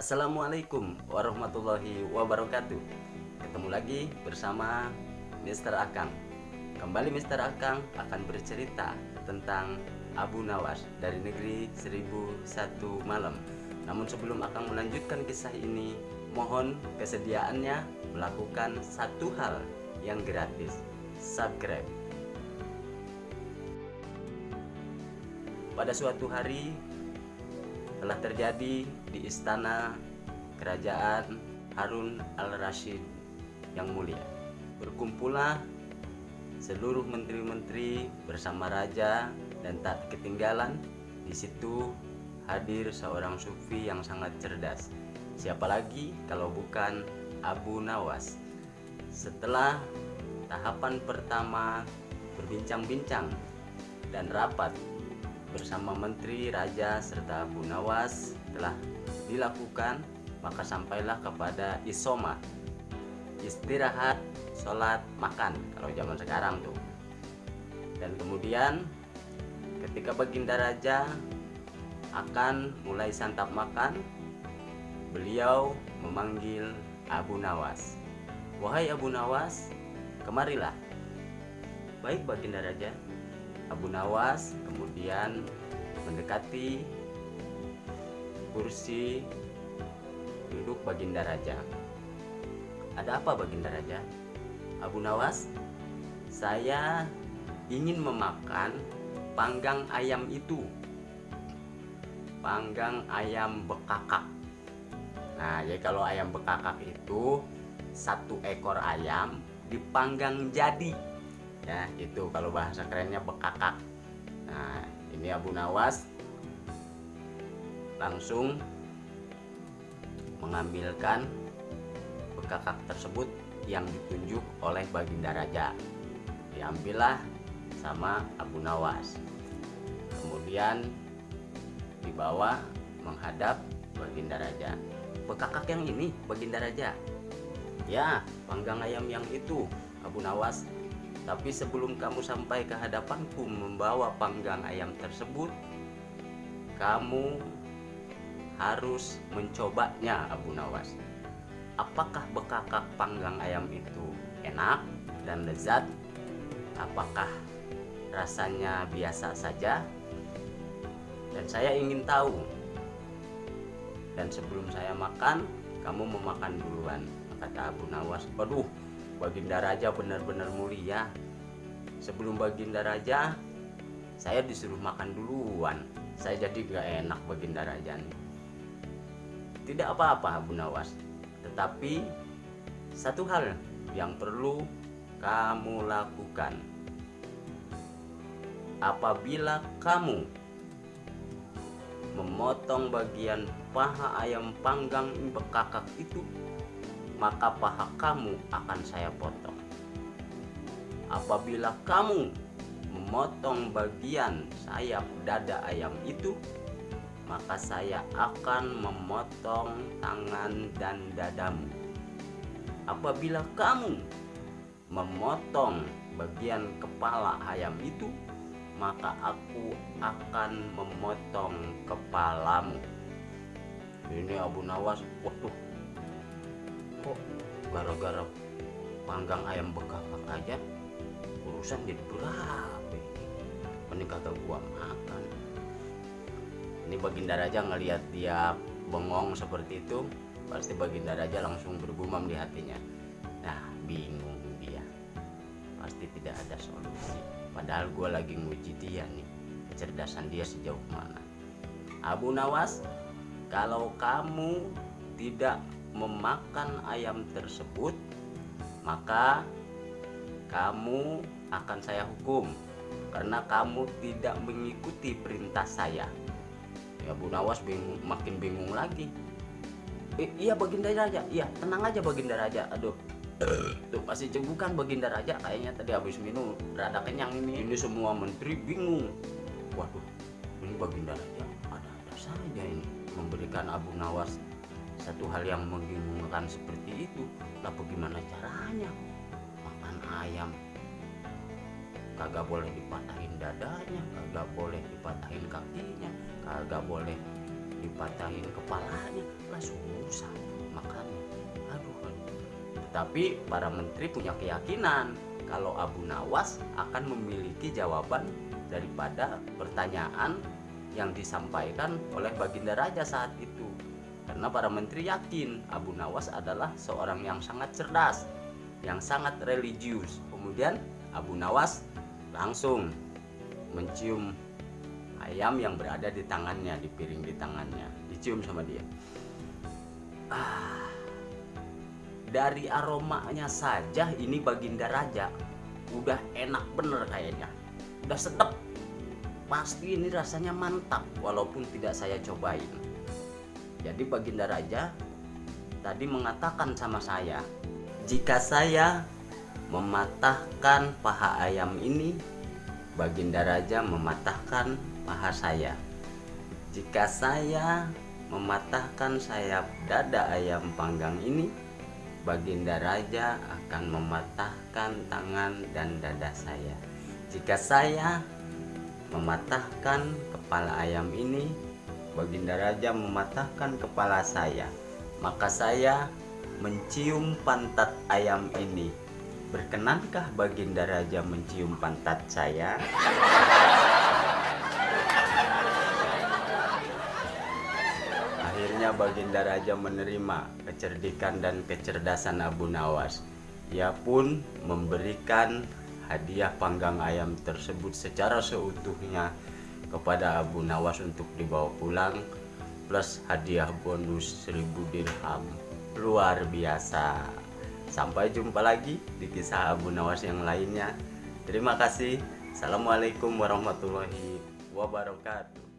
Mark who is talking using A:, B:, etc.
A: Assalamualaikum warahmatullahi wabarakatuh Ketemu lagi bersama Mr. Akang Kembali Mr. Akang akan bercerita tentang Abu Nawas dari negeri 1001 malam Namun sebelum Akang melanjutkan kisah ini Mohon kesediaannya melakukan satu hal yang gratis Subscribe Pada suatu hari telah terjadi di istana kerajaan Harun al-Rashid yang mulia. Berkumpullah seluruh menteri-menteri bersama raja dan tak ketinggalan di situ hadir seorang sufi yang sangat cerdas. Siapa lagi kalau bukan Abu Nawas. Setelah tahapan pertama berbincang-bincang dan rapat bersama menteri, raja, serta Abu Nawas telah dilakukan maka sampailah kepada isoma. Istirahat, sholat, makan kalau zaman sekarang tuh. Dan kemudian ketika baginda raja akan mulai santap makan beliau memanggil Abu Nawas. Wahai Abu Nawas kemarilah. Baik baginda raja Abu Nawas kemudian mendekati kursi duduk Baginda Raja. Ada apa Baginda Raja? Abu Nawas, saya ingin memakan panggang ayam itu. Panggang ayam bekakak. Nah, jadi kalau ayam bekakak itu satu ekor ayam dipanggang jadi ya itu kalau bahasa kerennya bekakak. Nah ini Abu Nawas. Langsung mengambilkan bekakak tersebut yang ditunjuk oleh Baginda Raja. Diambillah sama Abu Nawas. Kemudian dibawa menghadap Baginda Raja. Bekakak yang ini Baginda Raja. Ya panggang ayam yang itu Abu Nawas tapi sebelum kamu sampai ke hadapanku membawa panggang ayam tersebut, kamu harus mencobanya Abu Nawas. Apakah bekakak panggang ayam itu enak dan lezat? Apakah rasanya biasa saja? Dan saya ingin tahu. Dan sebelum saya makan, kamu memakan duluan, kata Abu Nawas. Waduh, Baginda Raja benar-benar mulia. Sebelum Baginda Raja, saya disuruh makan duluan. Saya jadi gak enak Baginda Raja nih. Tidak apa-apa Abu Nawas, tetapi satu hal yang perlu kamu lakukan. Apabila kamu memotong bagian paha ayam panggang bekakak itu maka paha kamu akan saya potong. Apabila kamu memotong bagian sayap dada ayam itu, maka saya akan memotong tangan dan dadamu. Apabila kamu memotong bagian kepala ayam itu, maka aku akan memotong kepalamu. Ini Abu Nawas, waduh kok gara-gara panggang ayam bekakak aja urusan jadi berapa ini? Kata gua makan. Ini baginda raja ngelihat dia bengong seperti itu pasti baginda raja langsung bergumam di hatinya. Nah bingung dia. Pasti tidak ada solusi. Padahal gua lagi nguji dia nih kecerdasan dia sejauh mana. Abu Nawas kalau kamu tidak memakan ayam tersebut maka kamu akan saya hukum. Karena kamu tidak mengikuti perintah saya. Ya Bu Nawas bingung, makin bingung lagi. Eh, iya Baginda Raja. Iya tenang aja Baginda Raja. Aduh. Tuh pasti cegukan Baginda Raja. Kayaknya tadi habis minum rada kenyang ini. Ini semua menteri bingung. Waduh ini Baginda Raja ada-ada saja ini. Memberikan Abu Nawas satu hal yang membingungkan seperti itu lah bagaimana caranya? Makan ayam. Kagak boleh dipatahin dadanya kagak boleh dipatahin kakinya kagak boleh dipatahin kepalanya. Lah susah makannya. Aduh, aduh. Tapi para menteri punya keyakinan kalau Abu Nawas akan memiliki jawaban daripada pertanyaan yang disampaikan oleh Baginda Raja saat itu. Karena para menteri yakin Abu Nawas adalah seorang yang sangat cerdas, yang sangat religius. Kemudian Abu Nawas langsung mencium ayam yang berada di tangannya, di piring di tangannya, dicium sama dia. Ah, dari aromanya saja ini Baginda Raja udah enak bener kayaknya, udah sedap pasti ini rasanya mantap walaupun tidak saya cobain jadi Baginda Raja tadi mengatakan sama saya jika saya mematahkan paha ayam ini Baginda Raja mematahkan paha saya. Jika saya mematahkan sayap dada ayam panggang ini Baginda Raja akan mematahkan tangan dan dada saya. Jika saya mematahkan kepala ayam ini Baginda Raja mematahkan kepala saya maka saya mencium pantat ayam ini. Berkenankah Baginda Raja mencium pantat saya? Akhirnya Baginda Raja menerima kecerdikan dan kecerdasan Abu Nawas. Ia pun memberikan hadiah panggang ayam tersebut secara seutuhnya kepada Abu Nawas untuk dibawa pulang plus hadiah bonus 1000 dirham. Luar biasa. Sampai jumpa lagi di kisah Abu Nawas yang lainnya. Terima kasih. Assalamualaikum warahmatullahi wabarakatuh